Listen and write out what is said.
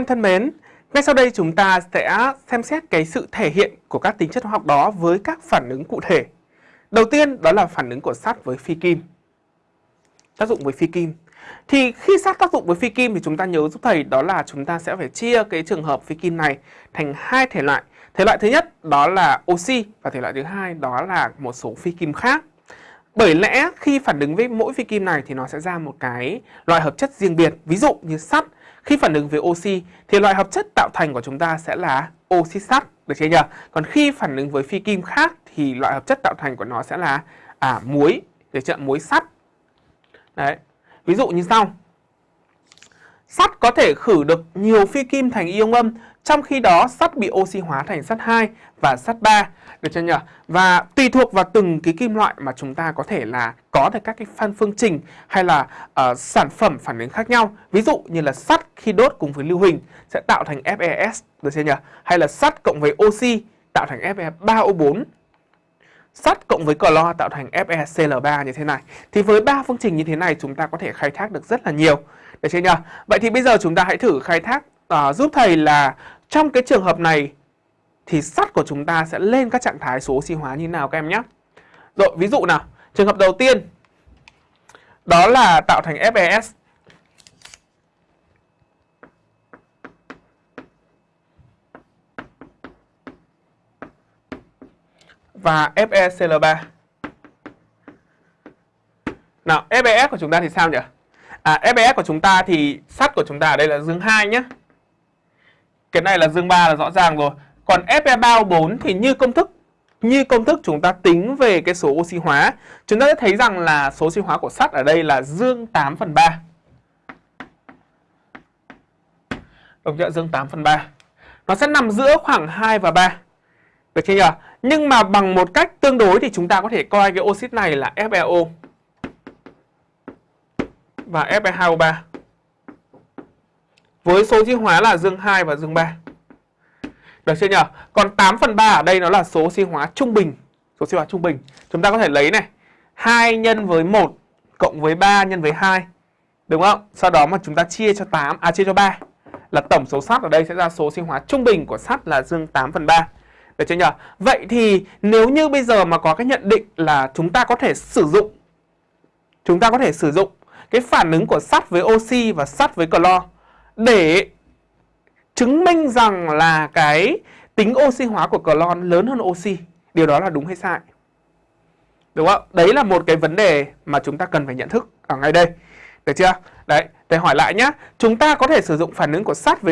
em thân mến, ngay sau đây chúng ta sẽ xem xét cái sự thể hiện của các tính chất hóa học đó với các phản ứng cụ thể. Đầu tiên đó là phản ứng của sắt với phi kim. Tác dụng với phi kim. Thì khi sắt tác dụng với phi kim thì chúng ta nhớ giúp thầy đó là chúng ta sẽ phải chia cái trường hợp phi kim này thành hai thể loại. Thể loại thứ nhất đó là oxy và thể loại thứ hai đó là một số phi kim khác. Bởi lẽ khi phản ứng với mỗi phi kim này thì nó sẽ ra một cái loại hợp chất riêng biệt. Ví dụ như sắt, khi phản ứng với oxy thì loại hợp chất tạo thành của chúng ta sẽ là oxit sắt, được chưa nhỉ? Còn khi phản ứng với phi kim khác thì loại hợp chất tạo thành của nó sẽ là à, muối, được chưa? Muối sắt. Đấy. Ví dụ như sau. Sắt có thể khử được nhiều phi kim thành ion âm, trong khi đó sắt bị oxy hóa thành sắt 2 và sắt 3. Được chưa nhỉ? Và tùy thuộc vào từng cái kim loại mà chúng ta có thể là có được các cái phân phương trình hay là uh, sản phẩm phản ứng khác nhau. Ví dụ như là sắt khi đốt cùng với lưu huỳnh sẽ tạo thành FeS, được chưa nhỉ? Hay là sắt cộng với oxy tạo thành Fe3O4 sắt cộng với clo tạo thành FeCl3 như thế này. Thì với ba phương trình như thế này chúng ta có thể khai thác được rất là nhiều. Được chưa nhỉ? Vậy thì bây giờ chúng ta hãy thử khai thác uh, giúp thầy là trong cái trường hợp này thì sắt của chúng ta sẽ lên các trạng thái số oxy hóa như nào các em nhé. Rồi, ví dụ nào. Trường hợp đầu tiên đó là tạo thành FeS. Và FeCl3. Nào, FeS của chúng ta thì sao nhỉ? À, FBS của chúng ta thì sắt của chúng ta ở đây là dương 2 nhé. Cái này là dương 3 là rõ ràng rồi. Còn Fe3O4 thì như công thức như công thức chúng ta tính về cái số oxy hóa, chúng ta sẽ thấy rằng là số oxy hóa của sắt ở đây là dương 8 phần 3. Đồng chưa? Dương 8 phần 3. Nó sẽ nằm giữa khoảng 2 và 3. Được chưa nhỉ? Nhưng mà bằng một cách tương đối thì chúng ta có thể coi cái oxit này là FeO và Fe2O3 với số oxy hóa là dương 2 và dương 3. Được chưa nhỉ? Còn 8 phần 3 ở đây nó là số oxy hóa trung bình. Số oxy hóa trung bình. Chúng ta có thể lấy này. 2 nhân với 1 cộng với 3 nhân với 2. Đúng không? Sau đó mà chúng ta chia cho 8, à chia cho 3. Là tổng số sắt ở đây sẽ ra số sinh hóa trung bình của sắt là dương 8 phần 3. Được chưa nhỉ? Vậy thì nếu như bây giờ mà có cái nhận định là chúng ta có thể sử dụng chúng ta có thể sử dụng cái phản ứng của sắt với oxy và sắt với clo để chứng minh rằng là cái tính oxy hóa của clo lớn hơn oxy. Điều đó là đúng hay sai? Đúng không? Đấy là một cái vấn đề mà chúng ta cần phải nhận thức ở ngay đây. Được chưa? Đấy, để hỏi lại nhé. Chúng ta có thể sử dụng phản ứng của sắt với